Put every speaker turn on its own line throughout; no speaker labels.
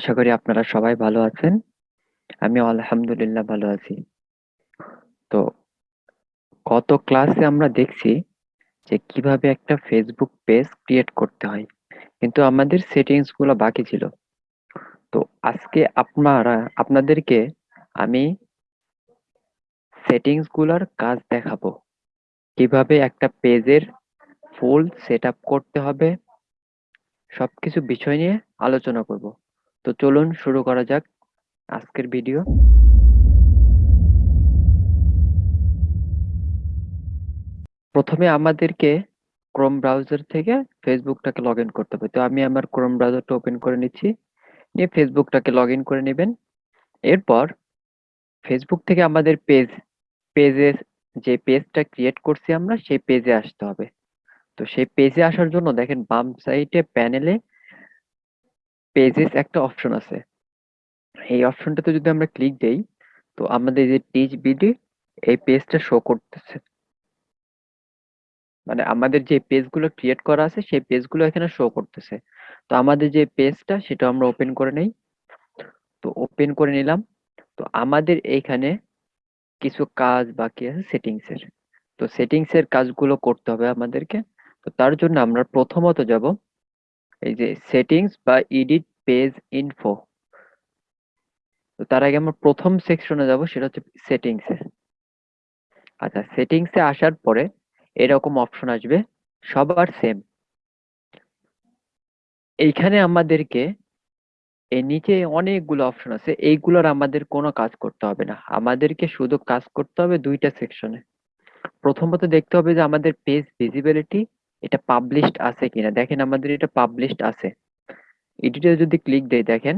আশা করি আপনারা সবাই ভালো আছেন। আমি আলহামদুলিল্লাহ ভালো আছি। তো গত ক্লাসে আমরা দেখছি যে কীভাবে একটা ফেসবুক পেজ ক্রিয়েট করতে হয়। কিন্তু আমাদের সেটিংসগুলো বাকি ছিল। তো আজকে আপনারা, আপনাদেরকে আমি সেটিংসগুলার কাজ দেখাবো। কীভাবে একটা পেজের ফুল সেট করতে হবে। সবকিছু বিষয় নিয়ে আলোচনা করব। তো চলুন শুরু করা যাক আজকের ভিডিও প্রথমে আমাদেরকে ক্রোম ব্রাউজার থেকে ফেসবুকটাকে লগ করতে হবে। তো আমি আমার ক্রোম ব্রাউজারটা ওপেন করে নিচ্ছি। নিয়ে ফেসবুকটাকে লগ করে নেবেন। এরপর ফেসবুক থেকে আমাদের পেজ পেজের যে পেজটা ক্রিয়েট করছি আমরা, সেই পেজে আসতে হবে। তো সেই পেজে আসার জন্য দেখেন বাম সাইডে প্যানেলে পেজেস একটা অপশন আছে। এই অপশনটাতে যদি আমরা ক্লিক দেই, তো আমাদের যে টিচ বিডি এই পেজটা শো করতেছে। মানে আমাদের যে পেজগুলো ক্রিয়েট করা আছে, সেই পেজগুলো এখানে শো করতেছে। তো আমাদের যে পেজটা সেটা আমরা ওপেন করে নেই। তো ওপেন করে নিলাম। তো আমাদের এইখানে কিছু কাজ বাকি আছে সেটিংস এর। তো সেটিংস এর কাজগুলো করতে হবে আমাদেরকে। তো তার জন্য আমরা প্রথমত যাব এই যে সেটিংস বা এডিট পেজ ইনফো তো তার আগে আমরা প্রথম সেকশনে যাব, সেটা হচ্ছে সেটিংস আচ্ছা সেটিংস আসার পরে এরকম অপশন আসবে, সবার সেম এইখানে আমাদেরকে এই নিচে অনেকগুলো অপশন আছে, এইগুলোর আমাদের কোনো কাজ করতে হবে না। আমাদেরকে শুধু কাজ করতে হবে দুইটা সেকশনে প্রথমত দেখতে হবে যে আমাদের পেজ ভিজিবিলিটি এটা পাবলিশড আছে কিনা? দেখেন আমাদের এটা পাবলিশড আছে। এডিটে যদি ক্লিক দেই, দেখেন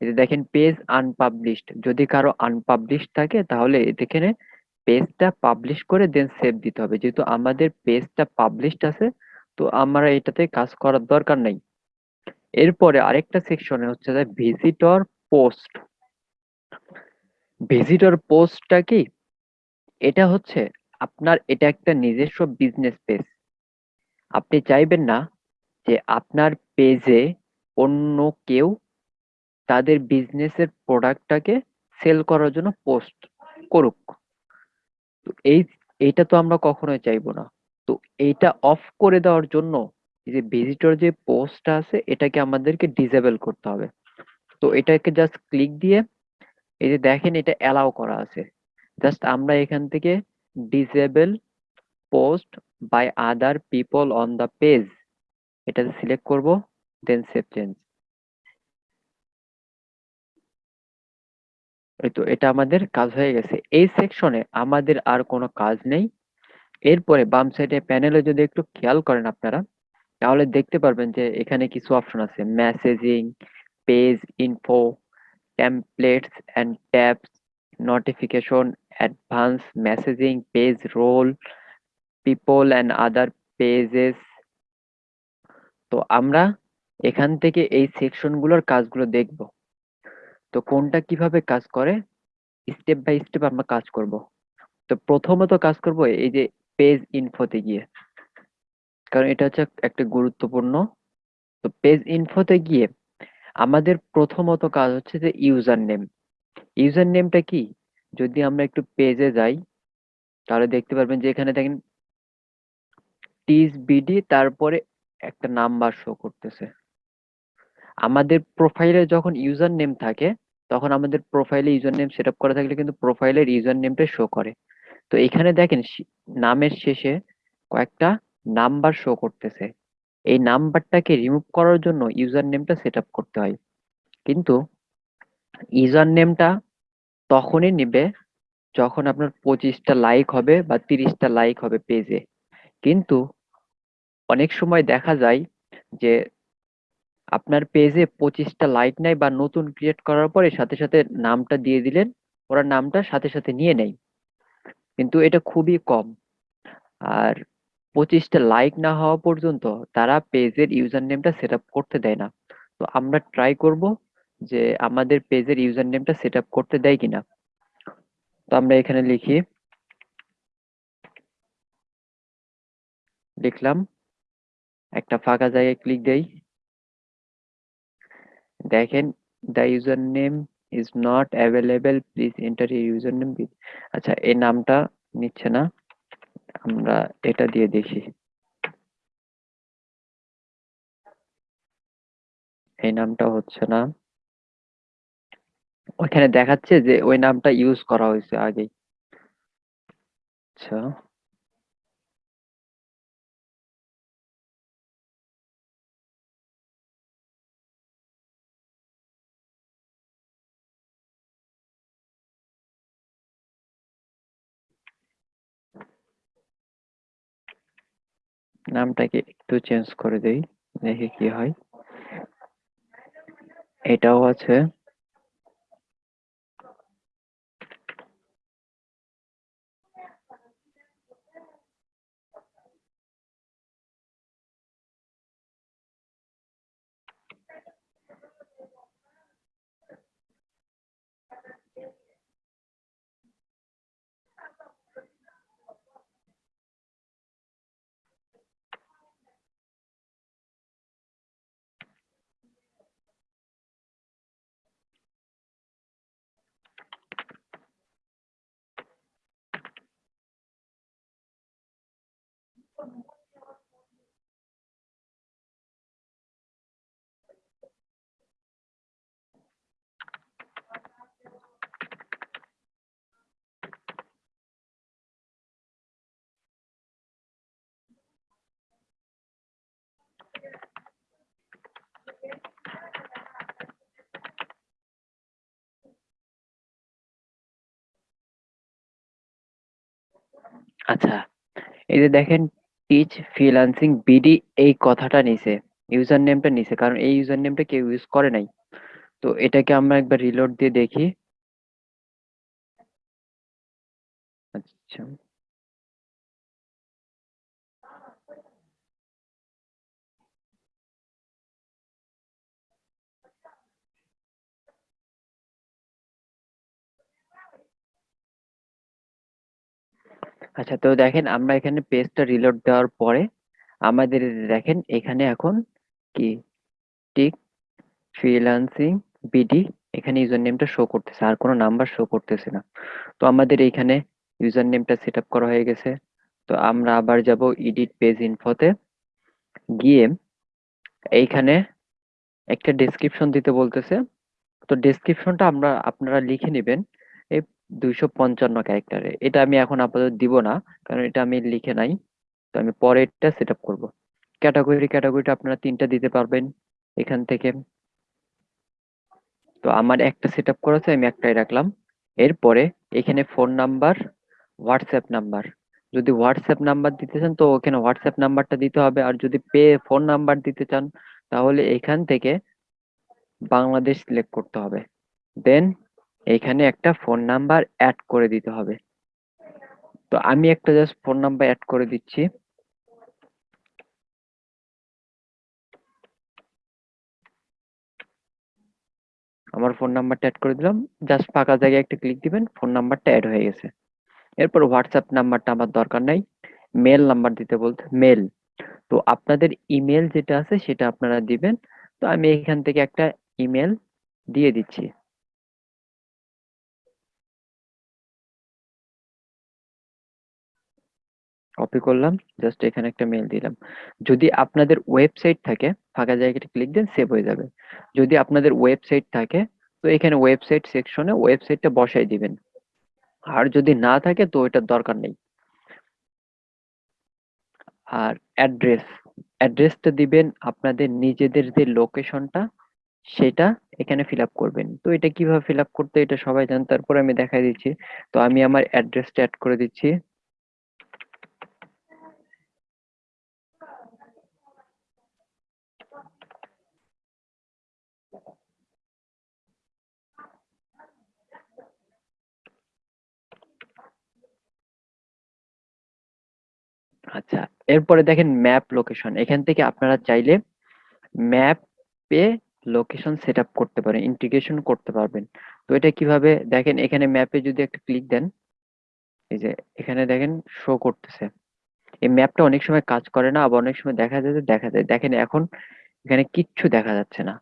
যে দেখেন পেজ আনপাবলিশড যদি কারও আনপাবলিশড থাকে, তাহলে এখানে পেজটা পাবলিশ করে দেন সেভ দিতে হবে। যেহেতু আমাদের পেজটা পাবলিশড আছে, তো আমরা এটাতে কাজ করার দরকার নাই। এরপরে আরেকটা সেকশনে হচ্ছে যে ভিজিটর পোস্ট ভিজিটর পোস্টটা কি? এটা হচ্ছে আপনার, এটা একটা নিজস্ব বিজনেস পেজ আপনি চাইবেন না যে আপনার পেজে অন্য কেউ তাদের বিজনেসের প্রোডাক্টটাকে সেল করার জন্য পোস্ট করুক। তো এই, এইটা তো আমরা কখনোই চাইব না। তো এইটা অফ করে দেওয়ার জন্য যে ভিজিটর যে পোস্টটা আছে, এটাকে আমাদেরকে ডিসেবল করতে হবে। তো এটাকে জাস্ট ক্লিক দিয়ে এই যে দেখেন এটা অ্যালাউ করা আছে। জাস্ট আমরা এখান থেকে disable post by other people on the page এটাতে সিলেক্ট করব দেন সেভ চেঞ্জ তো, এটা আমাদের কাজ হয়ে গেছে। এই সেকশনে আমাদের আর কোনো কাজ নেই। এরপরে বাম সাইডে প্যানেলে যদি একটু খেয়াল করেন আপনারা, তাহলে দেখতে পারবেন যে এখানে কিছু অপশন আছে। Messaging page info templates and tabs notification advance messaging page role people and other pages তো আমরা এখান থেকে এই সেকশনগুলোর কাজগুলো দেখব। তো কোনটা কীভাবে কাজ করে? স্টেপ বাই স্টেপ আমরা কাজ করব। তো প্রথমত কাজ করব এই যে পেজ ইনফোতে গিয়ে। কারণ এটা হচ্ছে একটা গুরুত্বপূর্ণ। তো পেজ ইনফোতে গিয়ে আমাদের প্রথমত কাজ হচ্ছে যে ইউজার নেম ইউজার নেমটা কি? যদি আমরা একটু পেজে যাই, তাহলে দেখতে পারবেন যে এখানে দেখেন টিস বিডি তারপরে একটা নাম্বার শো করতেছে। আমাদের প্রোফাইলে যখন ইউজার নেম থাকে, তখন আমাদের প্রোফাইলে ইউজার নেম সেট করা থাকলে কিন্তু প্রোফাইলের ইউজার নেমটা শো করে। তো এখানে দেখেন নামের শেষে কয়েকটা নাম্বার শো করতেছে। এই নাম্বারটাকে রিমুভ করার জন্য ইউজার নেমটা সেট আপ করতে হয়। কিন্তু ইউজার নেমটা তখনই নেবে যখন আপনার পঁচিশটা লাইক হবে বা তিরিশটা লাইক হবে পেজে কিন্তু অনেক সময় দেখা যায় যে আপনার পেজে পঁচিশটা লাইক নাই বা নতুন ক্রিয়েট করার পরে সাথে সাথে নামটা দিয়ে দিলেন, ওরা নামটা সাথে সাথে নিয়ে নেয়। কিন্তু এটা খুবই কম। আর পঁচিশটা লাইক না হওয়া পর্যন্ত তারা পেজের ইউজার নেমটা সেট করতে দেয় না। তো আমরা ট্রাই করব যে আমাদের পেজের ইউজার নেমটা সেট করতে দেয় কিনা। তো আমরা এখানে লিখি। লিখলাম। একটা ফাঁকা জায়গায় ক্লিক দেই। দেখেন the user name is not available please enter user name আচ্ছা এই নামটা নিচ্ছে না। আমরা এটা দিয়ে দেখি। এই নামটা হচ্ছে না। ওইখানে দেখাচ্ছে যে ওই নামটা ইউজ করা হয়েছে আগেই। আচ্ছা। নামটাকে একটু চেঞ্জ করে দেই দেখি কি হয়। এটাও আছে। আচ্ছা এই যে দেখেন টিচ ফ্রিল্যান্সিং বিডি এই কথাটা নিছে ইউজার নেমটা নিছে, কারণ এই ইউজার নেমটা কেউ ইউজ করে নাই। তো এটাকে আমরা একবার রিলোড দিয়ে দেখি। আচ্ছা। আচ্ছা তো দেখেন আমরা এখানে পেজটা রিলোড দেওয়ার পরে আমাদের দেখেন এখানে এখন কি? টিক ফ্রিল্যান্সিং বিডি এখানে ইউজার নেমটা শো করতেছে, আর কোনো নাম্বার শো করতেছে না। তো আমাদের এইখানে ইউজার নেমটা সেট করা হয়ে গেছে। তো আমরা আবার যাব ইডিট পেজ ইনফোতে গিয়ে এইখানে একটা ডেসক্রিপশন দিতে বলতেছে। তো ডেসক্রিপশনটা আমরা, আপনারা লিখে নেবেন। দুইশো পঞ্চান্ন ক্যারেক্টারে। এটা আমি এখন আপাতত দিব না, কারণ এটা আমি লিখে নাই। তো আমি পরে এটা সেট আপ করব ক্যাটাগরি ক্যাটাগরিটা আপনারা তিনটা দিতে পারবেন এখান থেকে। তো আমার একটা সেট আপ করা আছে, আমি একটাই রাখলাম। এরপরে এখানে ফোন নাম্বার হোয়াটসঅ্যাপ নাম্বার যদি হোয়াটসঅ্যাপ নাম্বার দিতে চান, তো ওখানে হোয়াটসঅ্যাপ নাম্বারটা দিতে হবে। আর যদি পে ফোন নাম্বার দিতে চান, তাহলে এখান থেকে বাংলাদেশ সিলেক্ট করতে হবে। দেন এখানে একটা ফোন নাম্বার অ্যাড করে দিতে হবে। তো আমি একটা জাস্ট ফোন নাম্বার অ্যাড করে দিচ্ছি। আমার ফোন নাম্বারটা অ্যাড করে দিলাম। জাস্ট ফাঁকা জায়গায় একটা ক্লিক দিবেন ফোন নাম্বারটা অ্যাড হয়ে গেছে। এরপর হোয়াটসঅ্যাপ নাম্বারটা আমার দরকার নাই। মেল নাম্বার দিতে বলতে মেল তো আপনাদের ইমেল যেটা আছে সেটা আপনারা দিবেন। তো আমি এখান থেকে একটা ইমেল দিয়ে দিচ্ছি। কপি করলাম জাস্ট এখানে একটা মেল দিলাম। যদি আপনাদের ওয়েবসাইট থাকে, ফাঁকা জায়গাটা ক্লিক দেন সেভ হয়ে যাবে। যদি আপনাদের ওয়েবসাইট থাকে, তো এখানে ওয়েবসাইট সেকশনে ওয়েবসাইটটা বসাই দিবেন। আর যদি না থাকে, তো এটার দরকার নেই। আর অ্যাড্রেস অ্যাড্রেসটা দিবেন আপনাদের নিজেদের যে লোকেশনটা সেটা এখানে ফিল আপ করবেন। তো এটা কীভাবে ফিল আপ করতে এটা সবাই জান। তারপর আমি দেখাই দিচ্ছি। তো আমি আমার অ্যাড্রেসটা অ্যাড করে দিচ্ছি। আচ্ছা এরপরে দেখেন ম্যাপ লোকেশন এখান থেকে আপনারা চাইলে ম্যাপে লোকেশন সেট আপ করতে পারেন ইন্টিগ্রেশন করতে পারবেন। তো এটা কীভাবে, দেখেন এখানে ম্যাপে যদি একটা ক্লিক দেন, এই যে এখানে দেখেন শো করতেছে। এই ম্যাপটা অনেক সময় কাজ করে না, আবার অনেক সময় দেখা যায় যে দেখা যায়, দেখেন এখন এখানে কিচ্ছু দেখা যাচ্ছে না।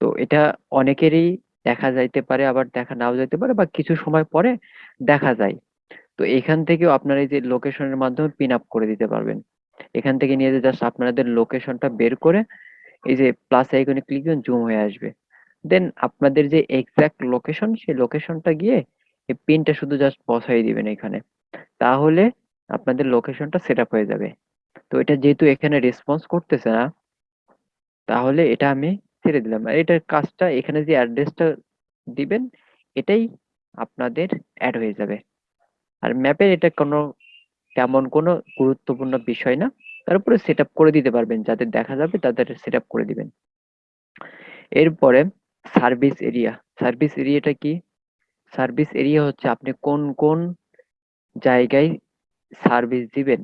তো এটা অনেকেরই দেখা যাইতে পারে, আবার দেখা নাও যাইতে পারে, বা কিছু সময় পরে দেখা যায়। তো এখান থেকেও আপনারা এই যে লোকেশনের মাধ্যমে পিন আপ করে দিতে পারবেন। এখান থেকে নিয়ে যে জাস্ট আপনাদের লোকেশনটা বের করে এই যে প্লাস আইকনে ক্লিক দিবেন জুম হয়ে আসবে। দেন আপনাদের যে এক্সাক্ট লোকেশন সেই লোকেশনটা গিয়ে এই পিনটা শুধু জাস্ট বসাই দিবেন এখানে। তাহলে আপনাদের লোকেশনটা সেট আপ হয়ে যাবে। তো এটা যেহেতু এখানে রেসপন্স করতেছে না, তাহলে এটা আমি ছেড়ে দিলাম। আর এটার কাজটা এখানে যে অ্যাড্রেসটা দিবেন, এটাই আপনাদের অ্যাড হয়ে যাবে। আর ম্যাপের এটা কোনো তেমন কোনো গুরুত্বপূর্ণ বিষয় না। তারপরে সেট করে দিতে পারবেন, যাদের দেখা যাবে তাদের সেট করে দিবেন। এরপরে সার্ভিস এরিয়া সার্ভিস এরিয়াটা কি? সার্ভিস এরিয়া হচ্ছে আপনি কোন কোন জায়গায় সার্ভিস দিবেন।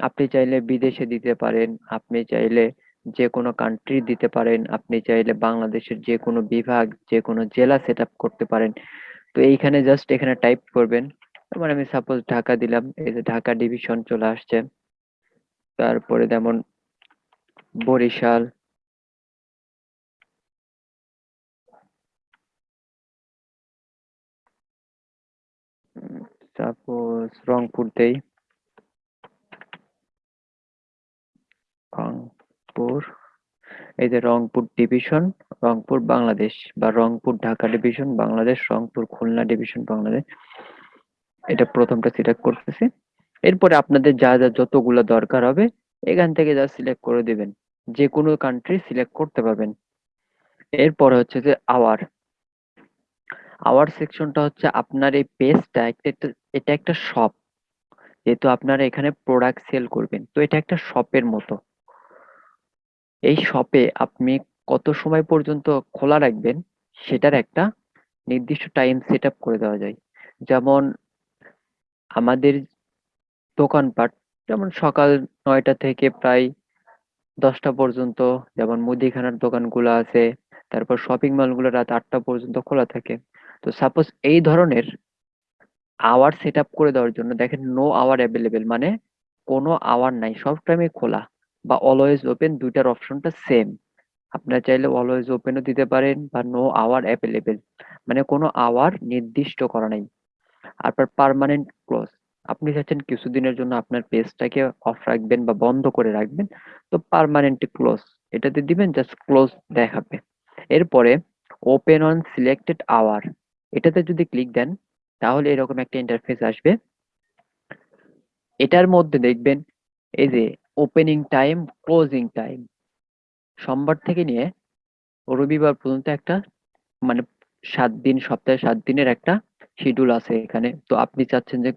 আপনি চাইলে বিদেশে দিতে পারেন, আপনি চাইলে যে কোনো কান্ট্রি দিতে পারেন, আপনি চাইলে বাংলাদেশের যে কোনো বিভাগ যে কোনো জেলা সেট করতে পারেন। তো এইখানে জাস্ট এখানে টাইপ করবেন। যেমন আমি সাপোজ ঢাকা দিলাম, এই যে ঢাকা ডিভিশন চলে আসছে। তারপরে যেমন বরিশাল সাপোজ রংপুর দেই রংপুর, এই যে রংপুর ডিভিশন রংপুর বাংলাদেশ বা রংপুর ঢাকা ডিভিশন বাংলাদেশ, রংপুর খুলনা ডিভিশন বাংলাদেশ। এটা প্রথমটা সিলেক্ট করতেছি। এরপরে আপনাদের যা যা যতগুলো দরকার হবে, এখান থেকে যা সিলেক্ট করে দিবেন যে কোনো কান্ট্রি সিলেক্ট করতে পারবেন। এরপরে হচ্ছে যে আওয়ার আওয়ার সেকশনটা হচ্ছে আপনার এই পেজটা এটা একটা শপ যেহেতু আপনারা এখানে প্রোডাক্ট সেল করবেন, তো এটা একটা শপের মতো। এই শপে আপনি কত সময় পর্যন্ত খোলা রাখবেন, সেটার একটা নির্দিষ্ট টাইম সেট করে দেওয়া যায়। যেমন আমাদের দোকানপাট যেমন সকাল নয়টা থেকে প্রায় দশটা পর্যন্ত, যেমন মুদিখানার দোকানগুলো আছে, তারপর শপিং মলগুলো রাত আটটা পর্যন্ত খোলা থাকে। তো সাপোজ এই ধরনের আওয়ার সেট করে দেওয়ার জন্য, দেখেন নো আওয়ার অ্যাভেলেবেল মানে কোনো আওয়ার নাই, সব টাইমে খোলা বা অলওয়েজ ওপেন দুইটার অপশনটা সেম আপনারা চাইলে অলওয়েজ ওপেনও দিতে পারেন বা নো আওয়ার অ্যাভেলেবেল মানে কোনো আওয়ার নির্দিষ্ট করা নাই। তারপর পার্মানেন্ট ক্লোজ আপনি চাচ্ছেন কিছুদিনের জন্য আপনার পেজটাকে অফ রাখবেন বা বন্ধ করে রাখবেন, তো পার্মানেন্ট ক্লোজ এটাতে দিবেন জাস্ট ক্লোজ দেখাবে। এরপরে ওপেন অন সিলেক্টেড আওয়ার এটাতে যদি ক্লিক দেন, তাহলে এরকম একটা ইন্টারফেস আসবে। এটার মধ্যে দেখবেন, এই যে ওপেনিং টাইম ক্লোজিং টাইম সোমবার থেকে নিয়ে রবিবার পর্যন্ত একটা মানে সাত দিন, সপ্তাহে সাত দিনের একটা শিডিউল আছে এখানে। তো আপনি চাচ্ছেন যে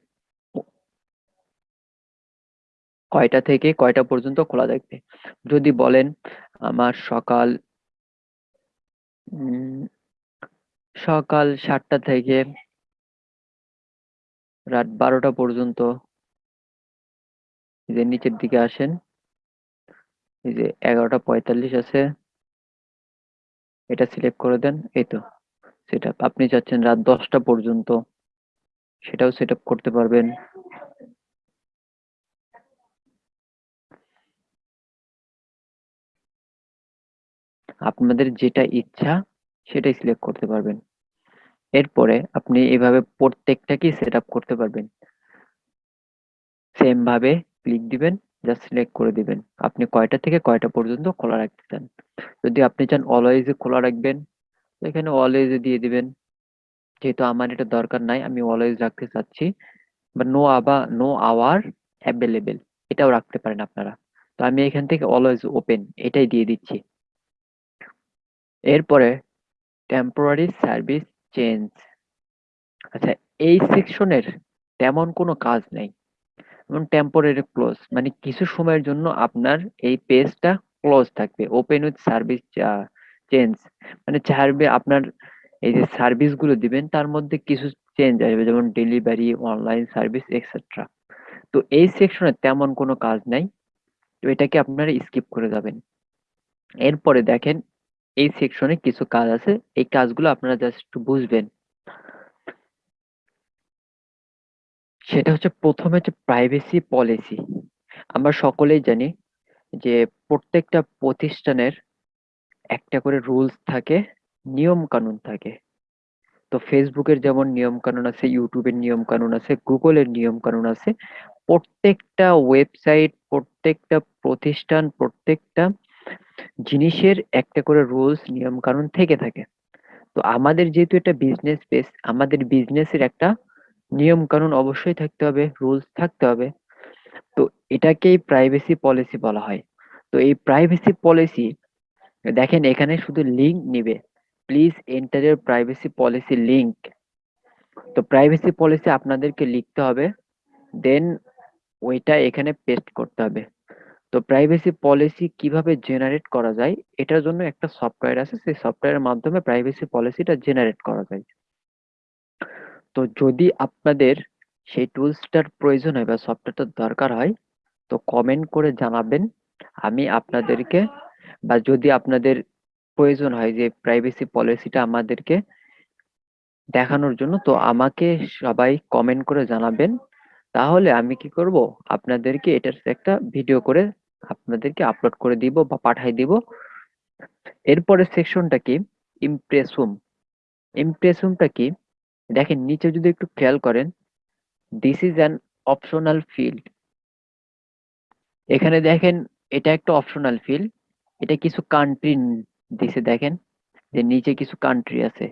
কয়টা থেকে কয়টা পর্যন্ত খোলা থাকবে? যদি বলেন আমার সকাল সকাল সাতটা থেকে রাত বারোটা পর্যন্ত। এই যে নিচের দিকে আসেন, এই যে এগারোটা পঁয়তাল্লিশ আছে, এটা সিলেক্ট করে দেন, এই তো। সেটা আপনি চাচ্ছেন রাত দশটা পর্যন্ত সেটাও সেট করতে পারবেন। আপনাদের যেটা ইচ্ছা সেটাই সিলেক্ট করতে পারবেন। এরপরে আপনি এভাবে প্রত্যেকটাকেই সেট করতে পারবেন। সেম ভাবে ক্লিক দিবেন জাস্ট সিলেক্ট করে দিবেন। আপনি কয়টা থেকে কয়টা পর্যন্ত খোলা রাখতে চান? যদি আপনি চান অলওয়েজ খোলা রাখবেন এখানে অলওয়েজ দিয়ে দিবেন। যেহেতু আমার এটা দরকার নাই, আমি অলওয়েজ রাখতে চাচ্ছি। বা নো আবা নো আওয়ার অ্যাভেলেবেল এটাও রাখতে পারেন আপনারা। তো আমি এখান থেকে অলওয়েজ ওপেন এটাই দিয়ে দিচ্ছি। এরপরে টেম্পোরারি সার্ভিস চেঞ্জ আচ্ছা এই সেকশনের তেমন কোনো কাজ নেই। যেমন টেম্পোরারি ক্লোজ মানে কিছু সময়ের জন্য আপনার এই পেজটা ক্লোজ থাকবে। ওপেন উইথ সার্ভিস চেঞ্জ মানে চাইবে আপনার এই যে সার্ভিসগুলো দিবেন, তার মধ্যে কিছু চেঞ্জ আসবে, যেমন ডেলিভারি অনলাইন সার্ভিস এক্সেট্রা তো এই সেকশনে তেমন কোনো কাজ নাই, তো এটাকে আপনারা স্কিপ করে যাবেন। এরপরে দেখেন, এই সেকশনে কিছু কাজ আছে, এই কাজগুলো আপনারা জাস্ট একটু বুঝবেন। সেটা হচ্ছে প্রথমে হচ্ছে প্রাইভেসি পলিসি আমরা সকলেই জানি যে প্রত্যেকটা প্রতিষ্ঠানের একটা করে রুলস থাকে নিয়ম কানুন থাকে। তো ফেসবুকের যেমন নিয়ম কানুন আছে ইউটিউবের নিয়ম কানুন আছে গুগলের নিয়ম কানুন আছে, প্রত্যেকটা ওয়েবসাইট প্রত্যেকটা প্রতিষ্ঠান, প্রত্যেকটা জিনিসের একটা করে রুলস নিয়ম কানুন থেকে থাকে। তো আমাদের যেহেতু এটা বিজনেস বেস আমাদের বিজনেসের একটা নিয়ম কানুন অবশ্যই থাকতে হবে রুলস থাকতে হবে। তো এটাকেই প্রাইভেসি পলিসি বলা হয়। তো এই প্রাইভেসি পলিসি দেখেন, এখানে শুধু লিঙ্ক নিবে। প্লিজ এন্টার এর প্রাইভেসি পলিসি লিঙ্ক তো প্রাইভেসি পলিসি আপনাদেরকে লিখতে হবে। দেন ওইটা এখানে পেস্ট করতে হবে। তো প্রাইভেসি পলিসি কীভাবে জেনারেট করা যায়, এটার জন্য একটা সফটওয়্যার আছে। সেই সফটওয়্যারের মাধ্যমে প্রাইভেসি পলিসিটা জেনারেট করা যায়। তো যদি আপনাদের সেই টুলসটার প্রয়োজন হয় বা সফটওয়্যারটার দরকার হয়, তো কমেন্ট করে জানাবেন। আমি আপনাদেরকে বা যদি আপনাদের প্রয়োজন হয় যে প্রাইভেসি পলিসিটা আমাদেরকে দেখানোর জন্য, তো আমাকে সবাই কমেন্ট করে জানাবেন। তাহলে আমি কি করব? আপনাদেরকে এটার একটা ভিডিও করে আপনাদেরকে আপলোড করে দিব বা পাঠাই দিব। এরপরের সেকশনটা কি? ইমপ্রেসুম ইমপ্রেসুমটা কি? দেখেন, নিচে যদি একটু খেয়াল করেন this is an optional field এখানে দেখেন, এটা একটা অপশনাল ফিল্ড এটা কিছু কান্ট্রি দিছে, দেখেন, যে নিচে কিছু কান্ট্রি আছে।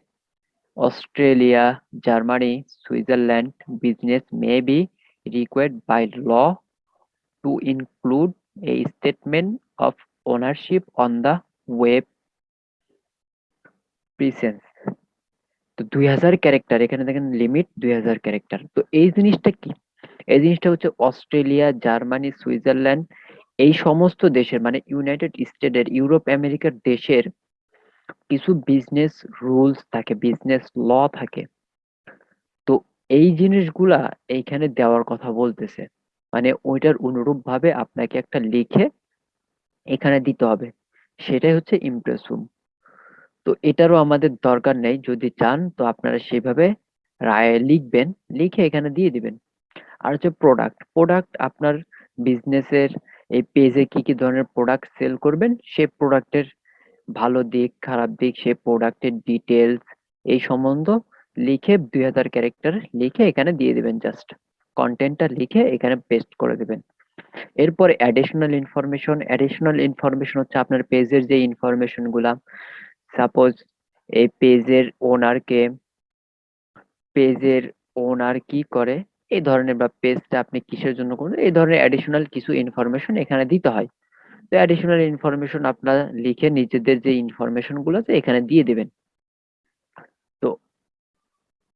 Australia, Germany, Switzerland business may be required by law to include a statement of ownership on the web presence তো দুই হাজার ক্যারেক্টার এখানে দেখেন লিমিট দুই হাজার ক্যারেক্টার তো এই জিনিসটা কি? এই জিনিসটা হচ্ছে অস্ট্রেলিয়া, জার্মানি, সুইজারল্যান্ড এই সমস্ত দেশের মানে ইউনাইটেড স্টেটের ইউরোপ আমেরিকার দেশের কিছু বিজনেস রুলস থাকে বিজনেস ল থাকে। তো এই জিনিসগুলা এইখানে দেওয়ার কথা বলতেছে। মানে ওইটার অনুরূপ ভাবে আপনাকে একটা লিখে এখানে দিতে হবে। সেটাই হচ্ছে ইমপ্রেসুম তো এটারও আমাদের দরকার নেই। যদি চান, তো আপনারা সেভাবে রায় লিখবেন, লিখে এখানে দিয়ে দিবেন। আর হচ্ছে প্রোডাক্ট প্রোডাক্ট আপনার বিজনেসের এই পেজে কি কি ধরনের প্রোডাক্ট সেল করবেন? সে প্রোডাক্টের ভালো দিক, খারাপ দিক, সে প্রোডাক্টের ডিটেলস এই সম্বন্ধ লিখে দুই হাজার ক্যারেক্টার লিখে এখানে দিয়ে দেবেন জাস্ট কন্টেন্টটা লিখে এখানে পেস্ট করে দেবেন। এরপরে অ্যাডিশনাল ইনফরমেশন অ্যাডিশনাল ইনফরমেশন হচ্ছে আপনার পেজের যে ইনফরমেশনগুলা। সাপোজ এই পেজের ওনারকে পেজের ওনার কি করে? এই ধরনের বা পেজটা আপনি কিসের জন্য করবেন? এই ধরনের অ্যাডিশনাল কিছু ইনফরমেশন এখানে দিতে হয়। তো অ্যাডিশনাল ইনফরমেশন আপনারা লিখে নিজেদের যে ইনফরমেশনগুলো আছে, এখানে দিয়ে দেবেন। তো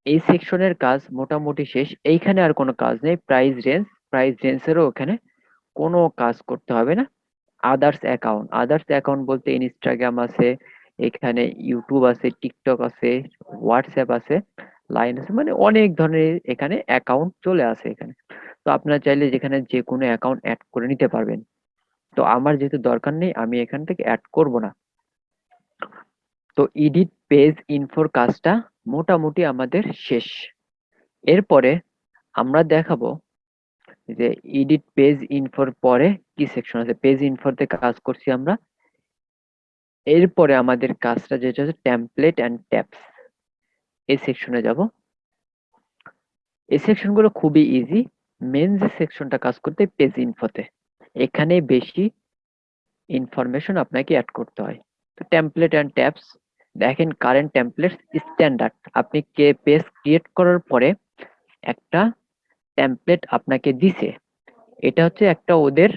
এই সেকশনের কাজ মোটামুটি শেষ। এইখানে আর কোনো কাজ নেই। প্রাইস রেঞ্জ প্রাইস রেঞ্জেরও ওখানে কোনো কাজ করতে হবে না। আদার্স অ্যাকাউন্ট আদার্স অ্যাকাউন্ট বলতে ইনস্টাগ্রাম আছে, এখানে ইউটিউব আছে টিকটক আছে হোয়াটসঅ্যাপ আছে। লাইন আছে মানে অনেক ধরনের এখানে অ্যাকাউন্ট চলে আসে এখানে। তো আপনারা চাইলে যেখানে যে কোনো অ্যাকাউন্ট অ্যাড করে নিতে পারবেন। তো আমার যেহেতু দরকার নেই, আমি এখান থেকে অ্যাড করব না। তো এডিট পেজ ইনফোর কাজটা মোটামুটি আমাদের শেষ। এরপরে আমরা দেখাবো যে এডিট পেজ ইনফোর পরে কি সেকশন আছে। পেজ ইনফোরতে কাজ করছি আমরা। এরপরে আমাদের কাজটা যেটা হচ্ছে টেমপ্লেট অ্যান্ড ট্যাপস এই সেকশনে যাব। এই সেকশনগুলো খুবই ইজি মেন যে সেকশনটা কাজ করতে পেজ ইনফোতে এখানে বেশি ইনফরমেশন আপনাকে অ্যাড করতে হয়। তো টেমপ্লেট অ্যান্ড ট্যাপস দেখেন কারেন্ট টেমপ্লেট স্ট্যান্ডার্ড আপনি কে পেজ ক্রিয়েট করার পরে একটা টেমপ্লেট আপনাকে দিছে। এটা হচ্ছে একটা ওদের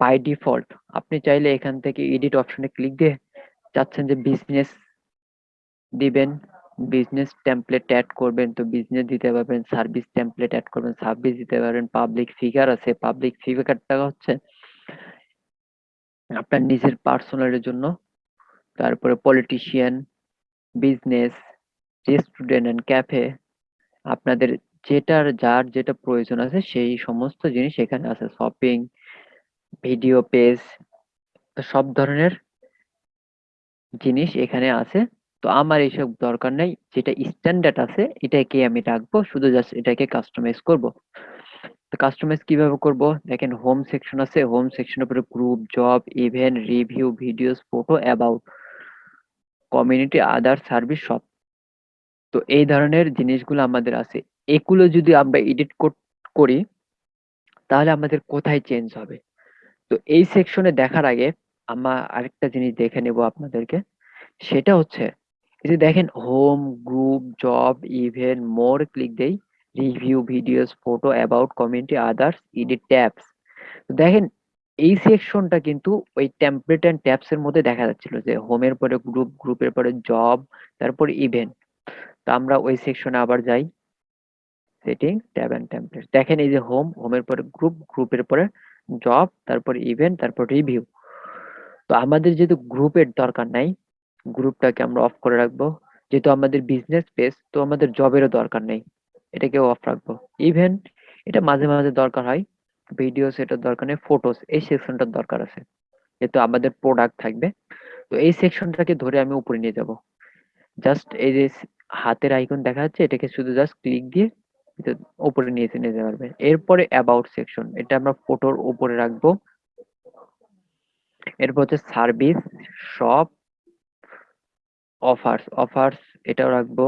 বাই ডিফল্ট আপনি চাইলে এখান থেকে এডিট অপশনে ক্লিক দিয়ে চাচ্ছেন যে বিজনেস দিবেন। বিজনেস টেমপ্লেট অ্যাড করবেন, তো বিজনেস দিতে পারবেন সার্ভিস টেমপ্লেট অ্যাড করবেন সার্ভিস দিতে পারবেন পাবলিক ফিগার আছে পাবলিক ফিগারটা হচ্ছে আপনার নিজের পার্সোনালের জন্য। তারপরে politician business restaurant and cafe আপনাদের যেটার, যার যেটা প্রয়োজন আছে, সেই সমস্ত জিনিস এখানে আছে শপিং ভিডিও পেজ সব ধরনের জিনিস এখানে আছে। তো আমার এইসব দরকার নেই। যেটা স্ট্যান্ডার্ড আছে, এটাকে আমি রাখব। শুধু জাস্ট এটাকে কাস্টমাইজ করব। তো কাস্টমাইজ কীভাবে করব? দেখেন হোম সেকশন আছে। হোম সেকশনের উপরে group job event review videos photo about community other service সব। তো এই ধরনের জিনিসগুলো আমাদের আছে। এগুলো যদি আমরা এডিট করি তাহলে আমাদের কোথায় চেঞ্জ হবে? তো এই সেকশনে দেখার আগে, আমরা আরেকটা জিনিস দেখে নেব আপনাদেরকে। সেটা হচ্ছে এই যে দেখেন home group job event more click দেই review videos photo about community others edit tabs দেখেন, এই সেকশনটা কিন্তু ওই টেমপ্লেট এন্ড ট্যাবস এর মধ্যে দেখা যাচ্ছিল যে হোমের পরে গ্রুপ গ্রুপের পরে জব তারপরে ইভেন্ট তো আমরা ওই সেকশনে আবার যাই। সেটিং ট্যাব এন্ড টেমপ্লেট দেখেন এই যে হোম হোমের পরে গ্রুপ গ্রুপের পরে জব তারপর ইভেন্ট তারপর রিভিউ তো আমাদের যেহেতু গ্রুপের দরকার নাই গ্রুপটাকে আমরা অফ করে রাখব। যেহেতু আমাদের বিজনেস পেজ তো আমাদের জবেরও দরকার নেই। এটাকেও অফ রাখব। ইভেন্ট এটা মাঝে মাঝে দরকার হয়। ভিডিওস এটার দরকার নেই ফটোস এই সেকশনটার দরকার আছে। যেহেতু আমাদের প্রোডাক্ট থাকবে। তো এই সেকশনটাকে ধরে আমি উপরে নিয়ে যাব। জাস্ট এই যে হাতের আইকন দেখা যাচ্ছে, এটাকে শুধু জাস্ট ক্লিক দিয়ে উপরে নিয়ে এসে নিতে পারবেন এরপরে অ্যাবাউট সেকশন এটা আমরা ফটোর উপরে রাখব। এরপর হচ্ছে সার্ভিস শপ অফার্স অফার্স এটাও রাখব।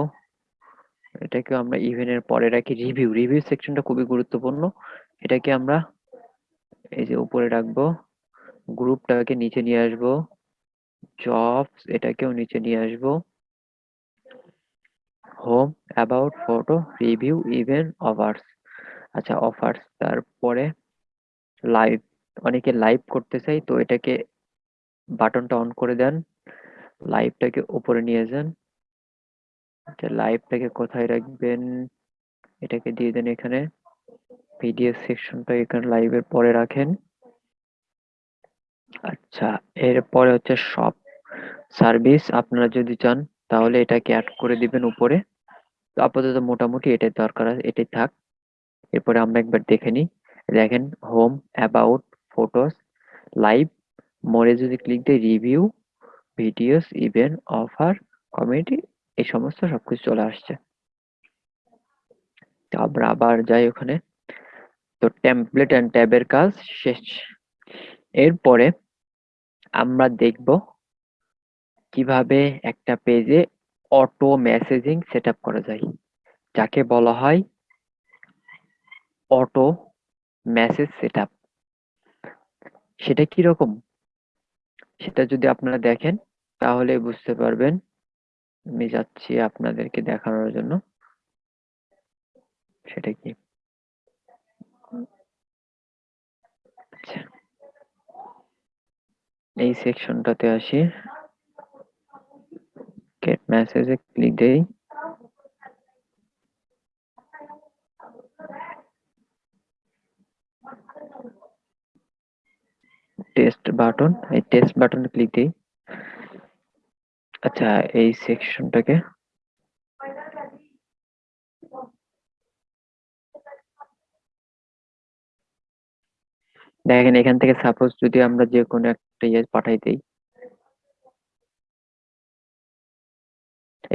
এটাকে আমরা ইভেন্টের পরে রাখি। রিভিউ রিভিউ সেকশনটা খুবই গুরুত্বপূর্ণ। এটাকে আমরা এই যে উপরে রাখব গ্রুপটাকে নিচে নিয়ে আসব জবস এটাকেও নিচে নিয়ে আসব home about photo review event offers আচ্ছা অফার্স তারপরে লাইভ অনেকে লাইভ করতে চাই তো এটাকে বাটনটা অন করে দেন। লাইভটাকে উপরে নিয়ে যান। লাইভটাকে কোথায় রাখবেন, এটাকে দিয়ে দেন এখানে। ভিডিও সেকশনটা এখানে লাইভের পরে রাখেন। আচ্ছা এরপরে হচ্ছে সব সার্ভিস আপনারা যদি চান তাহলে এটাকে অ্যাড করে দিবেন উপরে। তো আপাতত মোটামুটি এটাই দরকার আছে, এটাই থাক। এরপরে আমরা একবার দেখে নিই। দেখেন হোম অ্যাবাউট ফটোস লাইভ মোরে যদি ক্লিক দিই review videos event offer community এই সমস্ত সবকিছু চলে আসছে। তো আমরা আবার যাই ওখানে। তো টেমপ্লেট এন্ড ট্যাবের কাজ শেষ। এরপরে আমরা দেখব কীভাবে একটা পেজে অটো মেসেজিং সেট করা যায়। যাকে বলা হয় অটো মেসেজ সেট সেটা কীরকম? সেটা যদি আপনারা দেখেন, তাহলে বুঝতে পারবেন। আমি যাচ্ছি আপনাদেরকে দেখানোর জন্য। সেটা কি? আচ্ছা। এই সেকশনটাতে আসি। গেট মেসেজে ক্লিক দেই। টেস্ট বাটন এই টেস্ট বাটনে ক্লিক দিই। আচ্ছা এই সেকশনটাকে দেখেন, এখান থেকে সাপোজ যদি আমরা যে কোনো একটা ইয়ে পাঠাই দিই।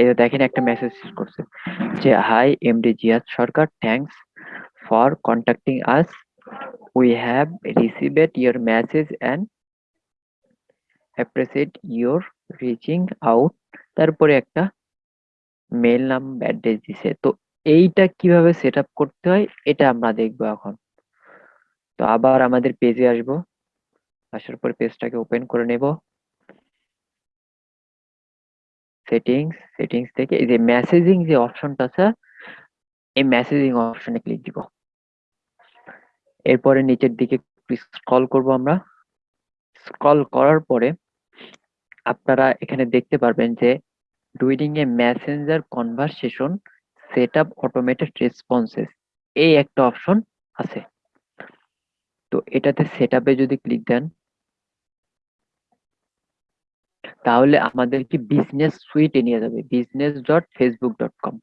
এই দেখেন, একটা মেসেজ করছে যে hi MD Ziad Sarkar thanks for contacting us we have received your message and appreciate your reaching out তারপরে একটা মেল নাম অ্যাড্রেস দিছে। তো এইটা কীভাবে সেট করতে হয়, এটা আমরা দেখব এখন। তো আবার আমাদের পেজে আসব। আসার পর পেজটাকে ওপেন করে নেব। সেটিংস সেটিংস থেকে এই যে মেসেজিং যে অপশনটা আছে, এই মেসেজিং অপশনে ক্লিক দিব। এরপরে নিচের দিকে স্ক্রল করব আমরা। স্ক্রল করার পরে আপনারা এখানে দেখতে পারবেন যে ডুইডিং a messenger conversation set up automated responses এই একটা অপশন আছে। তো এটাতে সেট আপে যদি ক্লিক দেন, তাহলে আমাদের কি বিজনেস সুইটে নিয়ে যাবে business dot Facebook dot com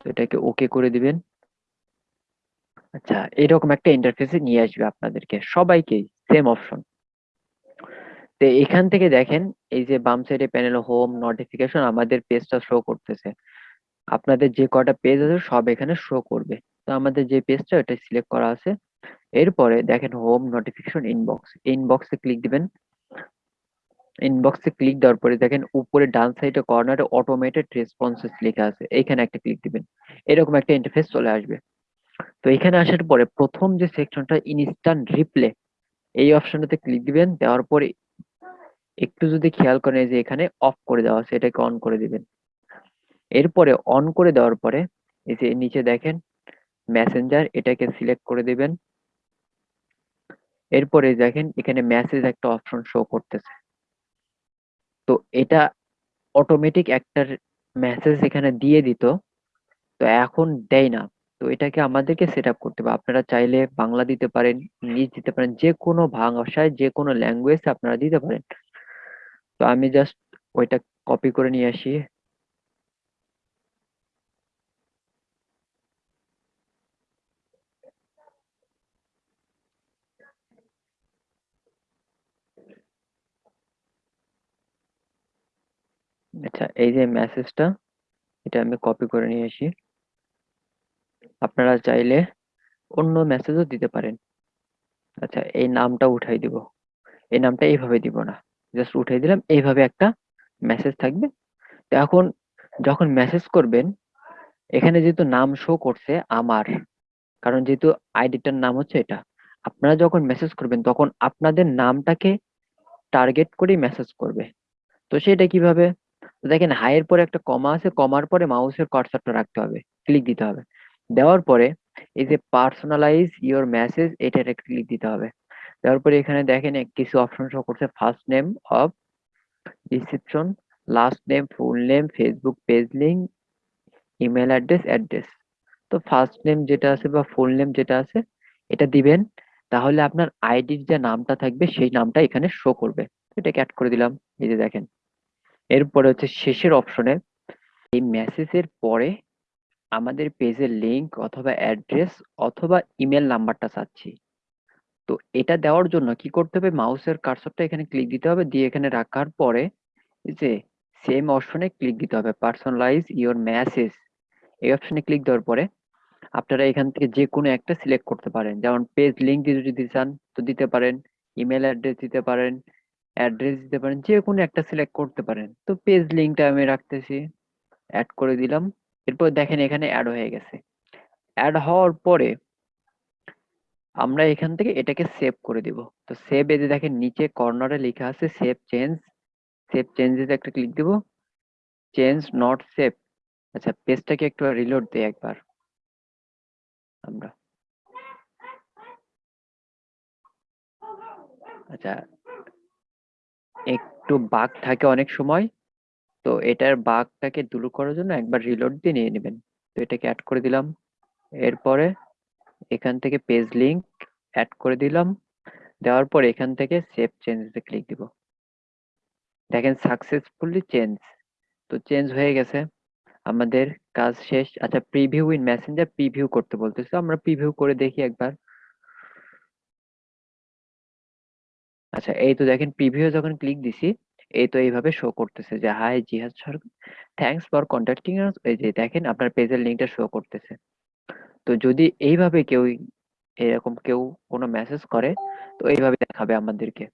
তো এটাকে ওকে করে দিবেন। আচ্ছা এরকম একটা ইন্টারফেসে নিয়ে আসবে আপনাদেরকে। সবাইকে সেম অপশন তো এখান থেকে দেখেন, এই যে বাম সাইডে প্যানেল হোম নোটিফিকেশন আমাদের পেজটা শো করতেছে। আপনাদের যে কটা পেজ আছে সব এখানে শো করবে। তো আমাদের যে পেজটা এটা সিলেক্ট করা আছে। এরপরে দেখেন হোম নোটিফিকেশন ইনবক্স ইনবক্সে ক্লিক দিবেন। ইনবক্সে ক্লিক দেওয়ার পরে দেখেন উপরে ডান সাইডে কর্নারে অটোমেটেড রেসপন্সেস লেখা আছে। এইখানে একটা ক্লিক দিবেন। এরকম একটা ইন্টারফেস চলে আসবে। তো এখানে আসার পরে প্রথম যে সেকশনটা ইনস্ট্যান্ট রিপ্লে এই অপশনটাতে ক্লিক দিবেন, দেওয়ার পরে একটু যদি খেয়াল করেন যে এখানে অফ করে দেওয়া আছে, এটাকে অন করে দিবেন। এরপরে অন করে দেওয়ার পরে এই যে নিচে দেখেন মেসেঞ্জার এটাকে সিলেক্ট করে দিবেন। এরপরে দেখেন, এখানে মেসেজ একটা অপশন শো করতেছে। তো এটা অটোমেটিক একটা মেসেজ এখানে দিয়ে দিত, তো এখন দেয় না। তো এটাকে আমাদেরকে সেট আপ করতে হবে। আপনারা চাইলে বাংলা দিতে পারেন, ইংলিশ দিতে পারেন, যে কোনো ভাষায়, যে কোনো ল্যাঙ্গুয়েজ আপনারা দিতে পারেন। তো আমি জাস্ট ওইটা কপি করে নিয়ে আসি। আচ্ছা এই যে মেসেজটা এটা আমি কপি করে নিয়ে আসি। আপনারা চাইলে অন্য মেসেজও দিতে পারেন। আচ্ছা এই নামটা উঠাই দিব। এই নামটা এইভাবে দিব না। জাস্ট উঠাই দিলাম, এইভাবে একটা মেসেজ থাকবে। তো এখন যখন মেসেজ করবেন, এখানে যেহেতু নাম শো করছে আমার, কারণ যেহেতু আইডিটার নাম হচ্ছে এটা, আপনারা যখন মেসেজ করবেন, তখন আপনাদের নামটাকে টার্গেট করেই মেসেজ করবে। তো সেটা কীভাবে? দেখেন হাইয়ের পরে একটা কমা আছে কমার পরে মাউসের কার্সারটা রাখতে হবে ক্লিক দিতে হবে। দেওয়ার পরে এই যে পার্সোনালাইজ ইওর মেসেজ এটার একটা ক্লিক দিতে হবে। দেওয়ার পরে এখানে দেখেন কিছু অপশন শো করছে first name of reception last name full name Facebook page link email address address তো ফার্স্ট নেম যেটা আছে বা ফুল নেম যেটা আছে এটা দিবেন তাহলে আপনার আইডির যে নামটা থাকবে সেই নামটা এখানে শো করবে। এটাকে অ্যাড করে দিলাম এই যে দেখেন। এরপরে হচ্ছে শেষের অপশনে এই মেসেজের পরে আমাদের পেজের লিংক অথবা অ্যাড্রেস অথবা ইমেল নাম্বারটা চাচ্ছি। তো এটা দেওয়ার জন্য কি করতে হবে? মাউসের কার্সরটা এখানে ক্লিক দিতে হবে। দিয়ে এখানে রাখার পরে যে সেম অপশনে ক্লিক দিতে হবে। পার্সোনালাইজ ইওর মেসেজ এই অপশনে ক্লিক দেওয়ার পরে আপনারা এখান থেকে যে কোনো একটা সিলেক্ট করতে পারেন। যেমন পেজ লিংক যদি চান, তো দিতে পারেন। ইমেল অ্যাড্রেস দিতে পারেন। অ্যাড্রেস দিতে পারেন। যে কোনো একটা সিলেক্ট করতে পারেন। তো পেজ লিঙ্কটা আমি রাখতেছি। অ্যাড করে দিলাম। এরপর দেখেন এখানে অ্যাড হয়ে গেছে। অ্যাড হওয়ার পরে আমরা এখান থেকে এটাকে সেভ করে দিব। তো সেভ এতে দেখেন নিচে কর্নারে লেখা আছে সেভ চেঞ্জ সেভ চেঞ্জেস একটা ক্লিক দিব। চেঞ্জ নট সেভ আচ্ছা পেজটাকে একটু রিলোড দিই একবার। আমরা। আচ্ছা একটু বাগ থাকে অনেক সময়। তো এটার বাগটাকে দূর করার জন্য একবার রিলোড দিয়ে নিয়ে নেবেন। তো এটাকে অ্যাড করে দিলাম। এরপরে এখান থেকে পেজ লিংক অ্যাড করে দিলাম। দেওয়ার পর এখান থেকে সেভ চেঞ্জে ক্লিক দিব। দেখেন সাকসেসফুলি চেঞ্জ তো চেঞ্জ হয়ে গেছে। আমাদের কাজ শেষ। আচ্ছা প্রিভিউ ইন মেসেঞ্জার প্রিভিউ করতে বলতেছে। আমরা প্রিভিউ করে দেখি একবার। আচ্ছা এই তো দেখেন প্রিভিউ যখন ক্লিক দিছি এই তো এইভাবে শো করতেছে যে hi Jihad Sarkar thanks for contacting us এই যে দেখেন আপনার পেজের লিংকটা শো করতেছে। তো যদি এইভাবে কেউ, এরকম কেউ কোনো মেসেজ করে, তো এইভাবে দেখাবে আমাদেরকে।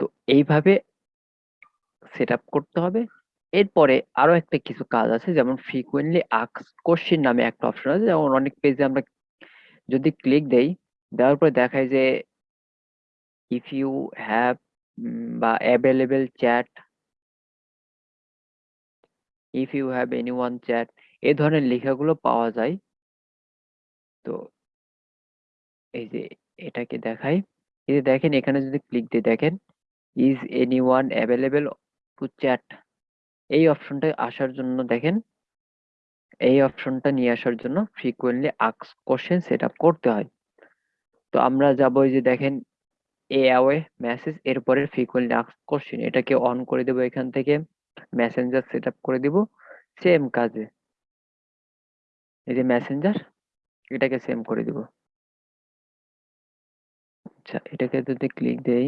তো এইভাবে সেট আপ করতে হবে। এরপরে আরও একটা কিছু কাজ আছে, যেমন ফ্রিকুয়েন্টলি আক্স কোশ্চেন নামে একটা অপশন আছে, যেমন অনেক পেজে আমরা যদি ক্লিক দেই, দেওয়ার পরে দেখায় যে ইফ ইউ হ্যাভ বা available chat if you have any one chat এই ধরনের লেখাগুলো পাওয়া যায়। তো এই যে এটাকে দেখাই, এই যে দেখেন এখানে যদি ক্লিক দিয়ে দেখেন is any one available to chat এই অপশনটা আসার জন্য দেখেন, এই অপশনটা নিয়ে আসার জন্য ফ্রিকুয়েন্টলি আক্স কোশ্চেন সেট আপ করতে হয়। তো আমরা যাব যে দেখেন, এ অ্যাওয়ে মেসেজ এরপরে ফ্রিকুয়েন্টলি আক্স কোশ্চেন এটাকে অন করে দেবো এখান থেকে মেসেঞ্জার সেট আপ করে দিব সেম কাজে। এই যে মেসেঞ্জার এটাকে সেম করে দিব। আচ্ছা এটাকে যদি ক্লিক দেই,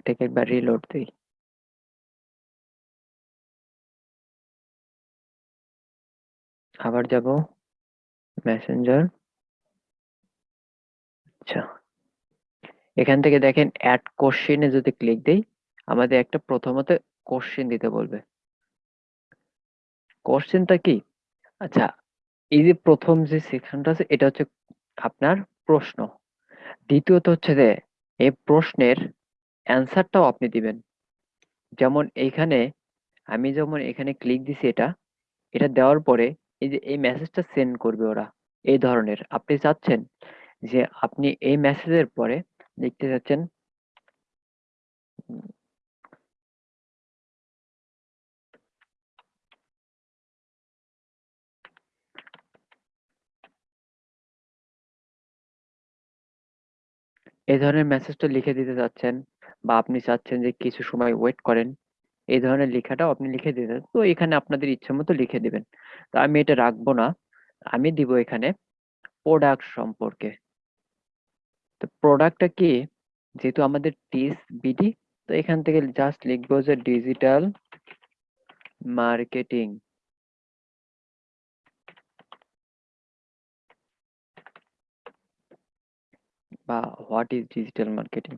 এটাকে একবার রিলোড দেই। আবার যাব। মেসেঞ্জার আচ্ছা। এখান থেকে দেখেন অ্যাড কোশ্চেনে যদি ক্লিক দেই, আমাদের একটা প্রথমত কোশ্চেন দিতে বলবে। কোশ্চেনটা কি? আচ্ছা এই যে প্রথম যে সেকশনটা আছে, এটা হচ্ছে আপনার প্রশ্ন। দ্বিতীয়ত হচ্ছে যে, এই প্রশ্নের অ্যান্সারটাও আপনি দিবেন। যেমন এইখানে আমি যেমন এখানে ক্লিক দিছি এটা এটা দেওয়ার পরে এই যে, এই মেসেজটা সেন্ড করবে ওরা, এই ধরনের। আপনি চাচ্ছেন যে, আপনি এই মেসেজের পরে লিখতে চাচ্ছেন, এই ধরনের মেসেজটা লিখে দিতে চাচ্ছেন বা আপনি চাচ্ছেন যে, কিছু সময় ওয়েট করেন। এই ধরনের লেখাটাও আপনি লিখে দিতে তো এখানে আপনাদের ইচ্ছে মতো লিখে দিবেন। তো আমি এটা রাখব না। আমি দিব এখানে প্রোডাক্ট সম্পর্কে। তো প্রোডাক্টটা কি? যেহেতু আমাদের টিস বিডি তো এখান থেকে জাস্ট লিখব যে ডিজিটাল মার্কেটিং বা হোয়াট ইজ ডিজিটাল মার্কেটিং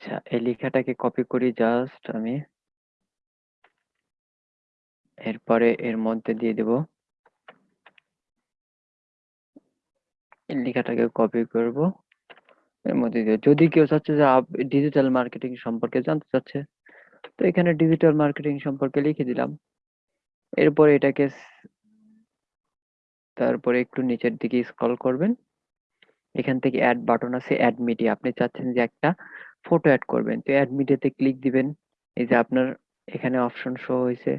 আচ্ছা এই লেখাটাকে কপি করি জাস্ট আমি। এরপরে এর মধ্যে দিয়ে দেব। এই লেখাটাকে কপি করব। এর মধ্যে দিয়ে যদি কেউ চাচ্ছে যে ডিজিটাল মার্কেটিং সম্পর্কে জানতে চাচ্ছে, তো এখানে ডিজিটাল মার্কেটিং সম্পর্কে লিখে দিলাম। এরপরে এটাকে তারপরে একটু নিচের দিকে স্ক্রল করবেন। এখান থেকে অ্যাড বাটন আছে অ্যাড মিডিয়া আপনি চাচ্ছেন যে একটা ফটো অ্যাড করবেন। তো অ্যাড মিডিয়াতে ক্লিক দিবেন। এই যে আপনার এখানে অপশন শো হয়েছে।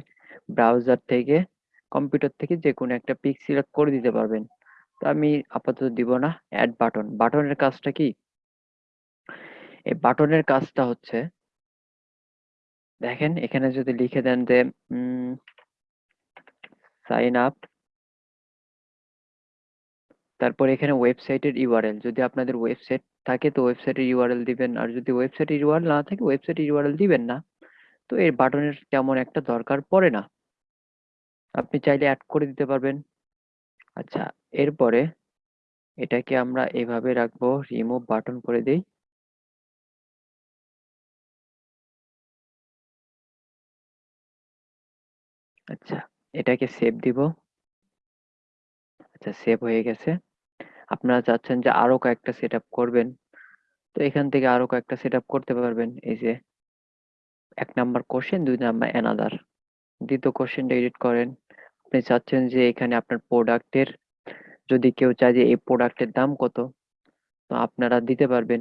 ব্রাউজার থেকে কম্পিউটার থেকে যে কোনো একটা পিক সিলেক্ট করে দিতে পারবেন। তো আমি আপাতত দিব না অ্যাড বাটন বাটনের কাজটা কি? এই বাটনের কাজটা হচ্ছে, দেখেন, এখানে যদি লিখে দেন যে সাইন আপ তারপর এখানে ওয়েবসাইটের ইউআরএল যদি আপনাদের ওয়েবসাইট থাকে তো ওয়েবসাইটের ইউআরএল দিবেন, আর যদি ওয়েবসাইটের ইউআরএল না থাকে ওয়েবসাইটের ইউআরএল দিবেন না। তো এই বাটনের তেমন একটা দরকার পড়ে না। আপনি চাইলে অ্যাড করে দিতে পারবেন। আচ্ছা এরপরে এটাকে আমরা এভাবে রাখব রিমুভ বাটন করে দেই। আচ্ছা এটাকে সেভ দিব। আচ্ছা সেভ হয়ে গেছে। আপনারা চাচ্ছেন যে আরও কয়েকটা সেট করবেন। তো এখান থেকে আরও কয়েকটা সেট করতে পারবেন। এই যে এক নাম্বার কোশ্চেন দুই নাম্বার অ্যানাদার দ্বিতীয় কোশ্চেনটা এডিট করেন। আপনি চাচ্ছেন যে এখানে আপনার প্রোডাক্টের যদি কেউ চায় যে এই প্রোডাক্টের দাম কত, তো আপনারা দিতে পারবেন।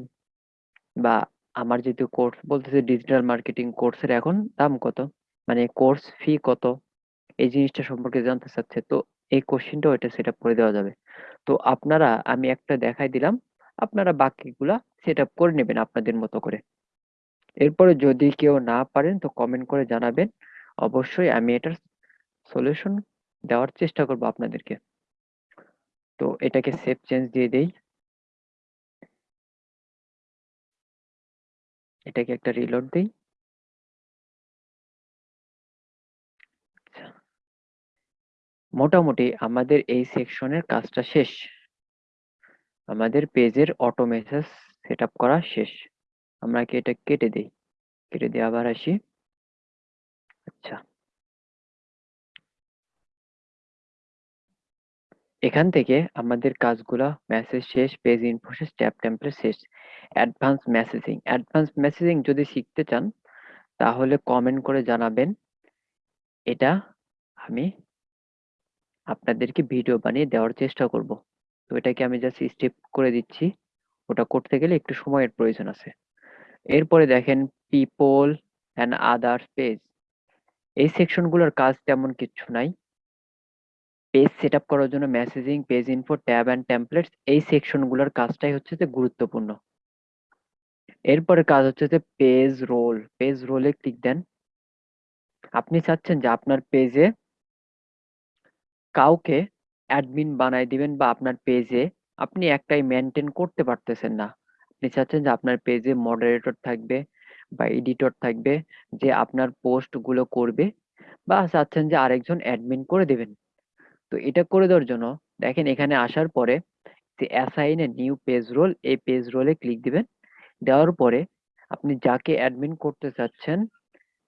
বা আমার যেহেতু কোর্স বলতেছে ডিজিটাল মার্কেটিং কোর্সের এখন দাম কত? মানে কোর্স ফি কত? এই জিনিসটা সম্পর্কে জানতে চাচ্ছে। তো এই কোশ্চেনটাও এটা সেট করে দেওয়া যাবে। তো আপনারা, আমি একটা দেখাই দিলাম, আপনারা বাকিগুলা সেট আপ করে নেবেন আপনাদের মতো করে। এরপরে যদি কেউ না পারেন তো কমেন্ট করে জানাবেন। অবশ্যই আমি এটার সলিউশন দেওয়ার চেষ্টা করব আপনাদেরকে। তো এটাকে সেভ চেঞ্জ দিয়ে দেই। এটাকে একটা রিলোড দেই। মোটামুটি আমাদের এই সেকশনের কাজটা শেষ। আমাদের পেজের অটো মেসেজ সেট করা শেষ। আমরা কি এটা কেটে দিই? কেটে দিয়ে আবার আসি। আচ্ছা। এখান থেকে আমাদের কাজগুলা মেসেজ শেষ পেজ ইনফো শেষ ট্যাব শেষ। অ্যাডভান্স মেসেজিং অ্যাডভান্স মেসেজিং যদি শিখতে চান, তাহলে কমেন্ট করে জানাবেন। এটা আমি আপনাদেরকে ভিডিও বানিয়ে দেওয়ার চেষ্টা করব। তো এটাকে আমি জাস্ট স্টেপ করে দিচ্ছি। ওটা করতে গেলে একটু সময়ের প্রয়োজন আছে। এরপরে দেখেন পিপল অ্যান্ড আদার্স পেজ এই সেকশনগুলোর কাজ তেমন কিছু নাই। পেজ সেট আপ করার জন্য messaging page info tab and templates এই সেকশনগুলোর কাজটাই হচ্ছে যে গুরুত্বপূর্ণ। এরপরে কাজ হচ্ছে যে পেজ রোল পেজ রোলে ক্লিক দেন। আপনি চাচ্ছেন যে আপনার পেজে কাউকে অ্যাডমিন বানায় দিবেন বা আপনার পেজে আপনি একটাই মেনটেন করতে পারতেছেন না। আপনি চাচ্ছেন যে আপনার পেজে মডারেটর থাকবে বা এডিটর থাকবে, যে আপনার পোস্টগুলো করবে বা চাচ্ছেন যে আরেকজন অ্যাডমিন করে দেবেন। তো এটা করে দেওয়ার জন্য দেখেন এখানে আসার পরে যে assign a new page role এই পেজ রোলে ক্লিক দিবেন। দেওয়ার পরে আপনি যাকে অ্যাডমিন করতে চাচ্ছেন,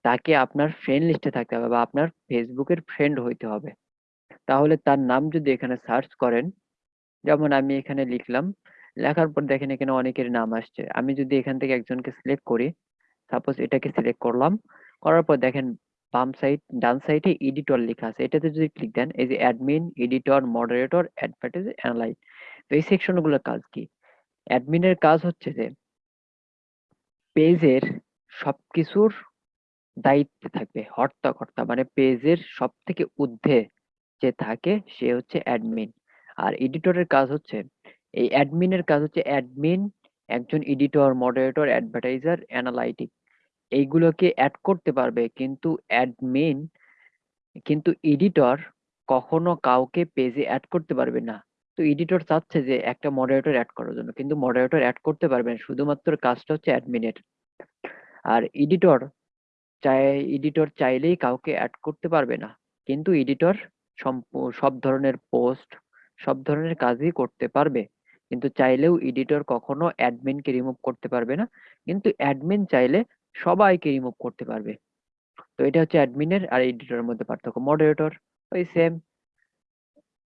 তাকে আপনার ফ্রেন্ড লিস্টে থাকতে হবে বা আপনার ফেসবুকের ফ্রেন্ড হইতে হবে। তাহলে তার নাম যদি এখানে সার্চ করেন, যেমন আমি এখানে লিখলাম, লেখার পর দেখেন এখানে অনেকের নাম আসছে। আমি যদি এখান থেকে একজনকে সিলেক্ট করি সাপোজ এটাকে সিলেক্ট করলাম, করার পর দেখেন বাম সাইড ডান সাইডে এডিটর লেখা আছে। এটাতে যদি ক্লিক দেন, এই যে admin editor moderator advertise analyse তো এই সেকশনগুলোর কাজ কি? অ্যাডমিনের কাজ হচ্ছে যে, পেজের সবকিছুর দায়িত্বে থাকবে, হর্তাকর্তা মানে পেজের সব থেকে ঊর্ধ্বে যে থাকে সে হচ্ছে অ্যাডমিন আর এডিটরের কাজ হচ্ছে, এই অ্যাডমিনের কাজ হচ্ছে অ্যাডমিন একজন এডিটর মডারেটর অ্যাডভার্টাইজার অ্যানালাইটিক এইগুলোকে অ্যাড করতে পারবে কিন্তু অ্যাডমিন কিন্তু এডিটর কখনো কাউকে পেজে অ্যাড করতে পারবে না। তো এডিটর চাচ্ছে যে একটা মডারেটর অ্যাড করার জন্য, কিন্তু মডারেটর অ্যাড করতে পারবে না, শুধুমাত্র কাজটা হচ্ছে অ্যাডমিনের আর এডিটর চাই এডিটর চাইলেই কাউকে অ্যাড করতে পারবে না, কিন্তু এডিটর সব ধরনের পোস্ট, সব ধরনের কাজই করতে পারবে। কিন্তু চাইলেও এডিটর কখনো অ্যাডমিনকে রিমুভ করতে পারবে না। কিন্তু অ্যাডমিন চাইলে সবাইকে রিমুভ করতে পারবে। তো এটা হচ্ছে অ্যাডমিনের আর এডিটরের মধ্যে পার্থক্য। মডারেটর, ওই সেম।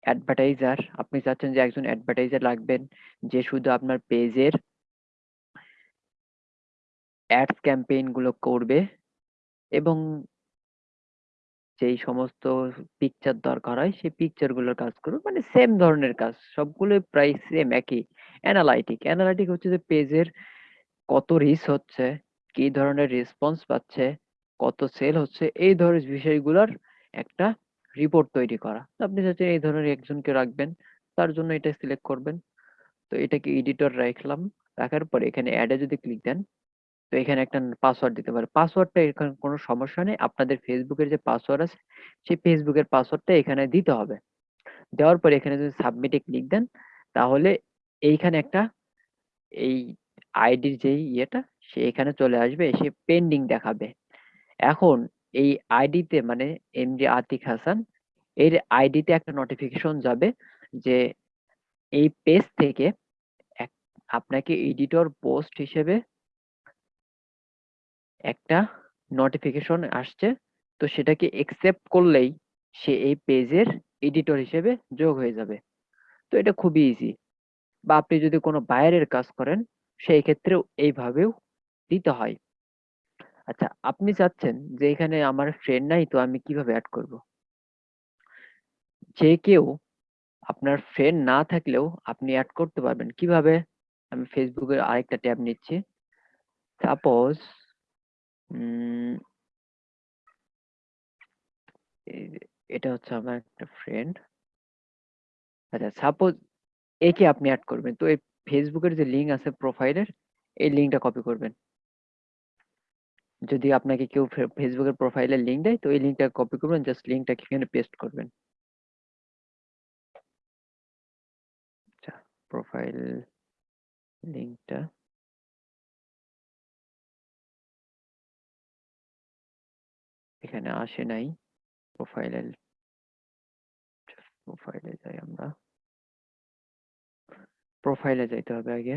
অ্যাডভার্টাইজার, আপনি চাচ্ছেন যে একজন অ্যাডভার্টাইজার লাগবেন যে শুধু আপনার পেজের অ্যাডস ক্যাম্পেইনগুলো করবে এবং যেই সমস্ত পিকচার দরকার হয়, সেই পিকচারগুলোর কাজ করবে মানে সেম ধরনের কাজ সবগুলো প্রায় সেম একই। অ্যানালাইটিক অ্যানালাইটিক হচ্ছে যে পেজের কত রিচ হচ্ছে, কি ধরনের রেসপন্স পাচ্ছে, কত সেল হচ্ছে, এই ধরনের বিষয়গুলোর একটা রিপোর্ট তৈরি করা। আপনি চাচ্ছেন এই ধরনের একজনকে রাখবেন, তার জন্য এটা সিলেক্ট করবেন। তো এটাকে এডিটর রাখলাম, রাখার পরে এখানে অ্যাডে যদি ক্লিক দেন তো এখানে একটা পাসওয়ার্ড দিতে পারে। পাসওয়ার্ডটা এখানে কোনো সমস্যা নেই। আপনাদের ফেসবুকের যে পাসওয়ার্ড আছে, সেই ফেসবুকের পাসওয়ার্ডটা এখানে দিতে হবে। দেওয়ার পরে এখানে যদি সাবমিটে ক্লিক দেন, তাহলে এইখানে একটা এই আইডির যেই ইয়েটা, সে এখানে চলে আসবে, এসে পেন্ডিং দেখাবে। এখন এই আইডিতে মানে এম এমডি আতিক হাসান এর আইডিতে একটা নোটিফিকেশন যাবে যে এই পেজ থেকে আপনাকে এডিটর পোস্ট হিসেবে একটা নোটিফিকেশন আসছে, তো সেটাকে একসেপ্ট করলেই সে এই পেজের এডিটর হিসেবে যোগ হয়ে যাবে। তো এটা খুবই ইজি বা আপনি যদি কোনো বাইরের কাজ করেন, সেই ক্ষেত্রেও এইভাবেও দিতে হয়। আচ্ছা আপনি চাচ্ছেন যে এখানে আমার ফ্রেন্ড নাই, তো আমি কীভাবে অ্যাড করব? যে কেউ আপনার ফ্রেন্ড না থাকলেও আপনি অ্যাড করতে পারবেন। কীভাবে? আমি ফেসবুকের আরেকটা ট্যাব নিচ্ছি। সাপোজ এটা হচ্ছে আমার একটা ফ্রেন্ড আচ্ছা সাপোজ একে আপনি অ্যাড করবেন? তো এই ফেসবুকের যে লিঙ্ক আছে প্রোফাইলের এই লিঙ্কটা কপি করবেন। যদি আপনাকে কেউ ফেসবুকের প্রোফাইলের লিঙ্ক দেয়, তো এই লিঙ্কটা কপি করবেন জাস্ট লিঙ্কটা এখানে পেস্ট করবেন। আচ্ছা প্রোফাইল লিঙ্কটা এখানে আসে নাই। প্রোফাইলে প্রোফাইলে যাই আমরা। প্রোফাইলে যাইতে হবে আগে।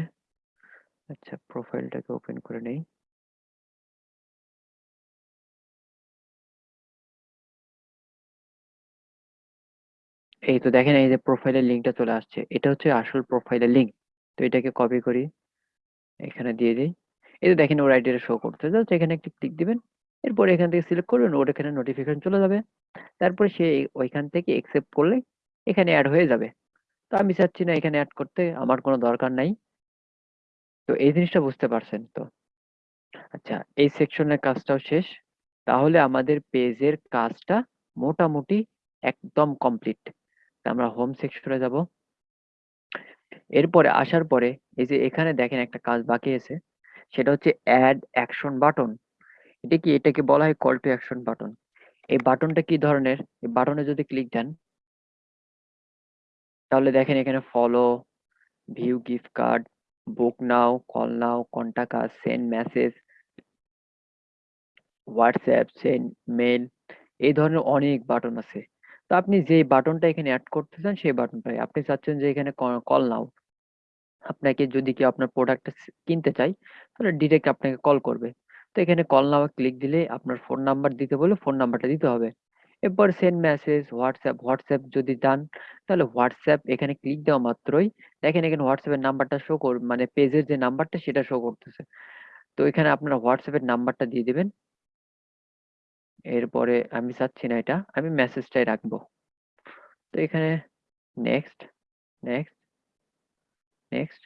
আচ্ছা প্রোফাইলটাকে ওপেন করে নেই। এই তো দেখেন, এই যে প্রোফাইলের লিঙ্কটা চলে আসছে। এটা হচ্ছে আসল প্রোফাইলের লিঙ্ক তো এটাকে কপি করি। এখানে দিয়ে দিই। এই তো দেখেন, ওর আইডিটা শো করতে জাস্ট এখানে একটি ক্লিক দিবেন। এরপর এখান থেকে সিলেক্ট করবেন ওর এখানে নোটিফিকেশন চলে যাবে। তারপরে সে ওইখান থেকে একসেপ্ট করলে এখানে অ্যাড হয়ে যাবে। তো আমি চাচ্ছি না এখানে অ্যাড করতে, আমার কোনো দরকার নাই। তো এই জিনিসটা বুঝতে পারছেন তো? আচ্ছা এই সেকশনের কাজটাও শেষ। তাহলে আমাদের পেজের কাজটা মোটামুটি একদম কমপ্লিট আমরা হোম সেকশনে যাব। এরপরে আসার পরে, এই যে এখানে দেখেন একটা কাজ বাকি আছে, সেটা হচ্ছে অ্যাড অ্যাকশন বাটন এটা কি, এটাকে বলা হয় কল টু অ্যাকশন বাটন এই বাটনটা কি ধরনের? এই বাটনে যদি ক্লিক দেন, তাহলে দেখেন এখানে follow view gift card book now call now contact us send message WhatsApp send mail এই ধরনের অনেক বাটন আছে। তো আপনি যে বাটনটা এখানে অ্যাড করতে চান, সেই বাটনটাই আপনি চাচ্ছেন যে এখানে কল নাও আপনাকে যদি কেউ আপনার প্রোডাক্টটা কিনতে চাই তাহলে ডিরেক্ট আপনাকে কল করবে। তো এখানে কল নাও ক্লিক দিলে আপনার ফোন নাম্বার দিতে বলে ফোন নাম্বারটা দিতে হবে। এরপর সেন্ড মেসেজ হোয়াটসঅ্যাপ হোয়াটসঅ্যাপ যদি চান, তাহলে হোয়াটসঅ্যাপ এখানে ক্লিক দেওয়া মাত্রই। দেখেন এখানে হোয়াটসঅ্যাপের নাম্বারটা শো কর মানে পেজের যে নাম্বারটা সেটা শো করতেছে। তো এখানে আপনারা হোয়াটসঅ্যাপের নাম্বারটা দিয়ে দেবেন। এরপরে আমি চাচ্ছি না এটা, আমি মেসেজটাই রাখব। তো এখানে নেক্সট নেক্সট নেক্সট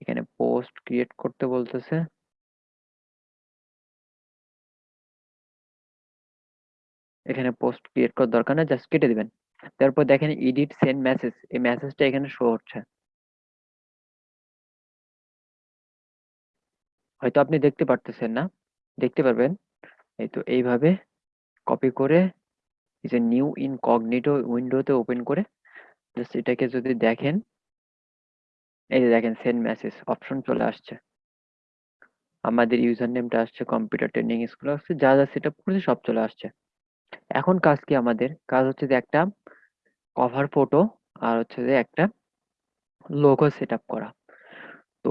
এখানে পোস্ট ক্রিয়েট করতে বলতেছে। এখানে পোস্ট ক্রিয়েট করার দরকার না জাস্ট কেটে দিবেন। তারপর দেখেন এডিট সেন্ড মেসেজ এই মেসেজটা এখানে শো হচ্ছে। হয়তো আপনি দেখতে পারতেছেন না, দেখতে পারবেন। এই তো এইভাবে কপি করে, এই যে নিউ ইনকগনিটো উইন্ডোতে ওপেন করে জাস্ট এটাকে যদি দেখেন এই যে দেখেন সেন্ড মেসেজ অপশন চলে আসছে। আমাদের ইউজার নেমটা আসছে কম্পিউটার ট্রেনিং স্কুল আসছে যা যা সেট আপ করেছে সব চলে আসছে। এখন কাজ কি আমাদের? কাজ হচ্ছে যে একটা কভার ফটো আর হচ্ছে যে একটা লোগো সেট আপ করা। তো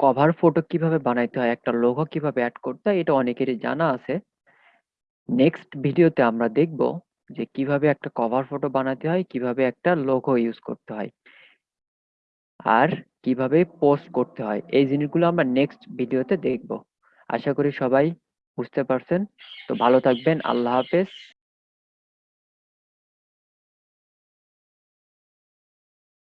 কভার ফটো কীভাবে বানাইতে হয়, একটা লোগো কীভাবে অ্যাড করতে হয়, এটা অনেকেরই জানা আছে। নেক্সট ভিডিওতে আমরা দেখব যে কীভাবে একটা কভার ফটো বানাতে হয়, কীভাবে একটা লোগো ইউজ করতে হয়। আর কীভাবে পোস্ট করতে হয়, এই জিনিসগুলো আমরা নেক্সট ভিডিওতে দেখব। আশা করি সবাই বুঝতে পারছেন। তো ভালো থাকবেন, আল্লাহ হাফেজ।